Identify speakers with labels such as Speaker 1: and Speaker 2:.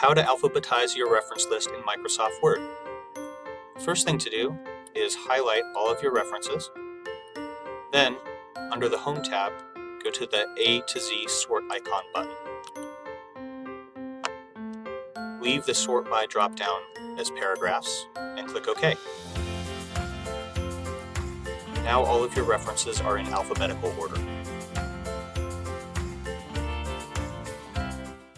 Speaker 1: How to alphabetize your reference list in Microsoft Word. First thing to do is highlight all of your references. Then, under the Home tab, go to the A to Z sort icon button. Leave the sort by dropdown as paragraphs and click OK. Now all of your references are in alphabetical order.